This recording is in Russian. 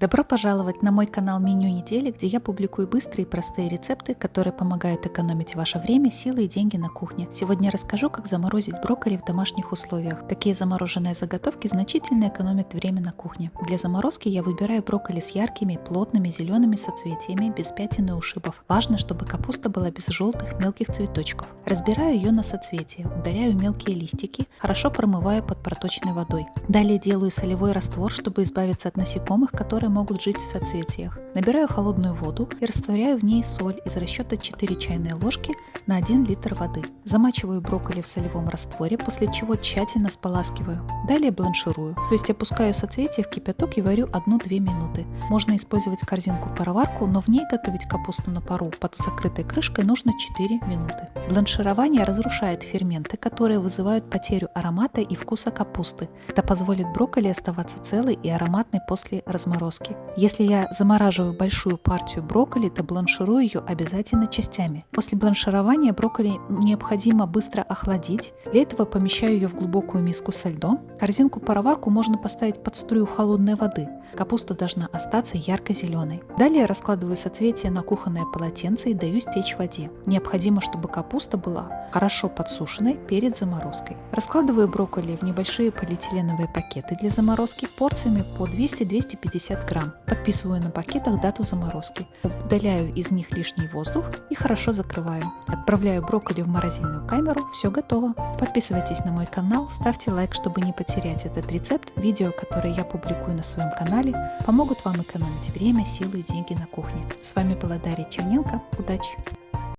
Добро пожаловать на мой канал Меню недели, где я публикую быстрые и простые рецепты, которые помогают экономить ваше время, силы и деньги на кухне. Сегодня расскажу, как заморозить брокколи в домашних условиях. Такие замороженные заготовки значительно экономят время на кухне. Для заморозки я выбираю брокколи с яркими, плотными зелеными соцветиями, без пятен и ушибов. Важно, чтобы капуста была без желтых мелких цветочков. Разбираю ее на соцветия, удаляю мелкие листики, хорошо промываю под проточной водой. Далее делаю солевой раствор, чтобы избавиться от насекомых, которые могут жить в соцветиях. Набираю холодную воду и растворяю в ней соль из расчета 4 чайные ложки на 1 литр воды. Замачиваю брокколи в солевом растворе, после чего тщательно споласкиваю. Далее бланширую, то есть опускаю соцветия в кипяток и варю 1-2 минуты. Можно использовать корзинку-пароварку, но в ней готовить капусту на пару под закрытой крышкой нужно 4 минуты. Бланширование разрушает ферменты, которые вызывают потерю аромата и вкуса капусты. Это позволит брокколи оставаться целой и ароматной после разморозки заморозки. Если я замораживаю большую партию брокколи, то бланширую ее обязательно частями. После бланширования брокколи необходимо быстро охладить. Для этого помещаю ее в глубокую миску со льдом. Корзинку-пароварку можно поставить под струю холодной воды. Капуста должна остаться ярко-зеленой. Далее раскладываю соцветия на кухонное полотенце и даю стечь воде. Необходимо, чтобы капуста была хорошо подсушенной перед заморозкой. Раскладываю брокколи в небольшие полиэтиленовые пакеты для заморозки порциями по 200-250 грамм. Подписываю на пакетах дату заморозки. Удаляю из них лишний воздух и хорошо закрываю. Отправляю брокколи в морозильную камеру. Все готово. Подписывайтесь на мой канал, ставьте лайк, чтобы не потерять этот рецепт. Видео, которые я публикую на своем канале, помогут вам экономить время, силы и деньги на кухне. С вами была Дарья Черненко. Удачи!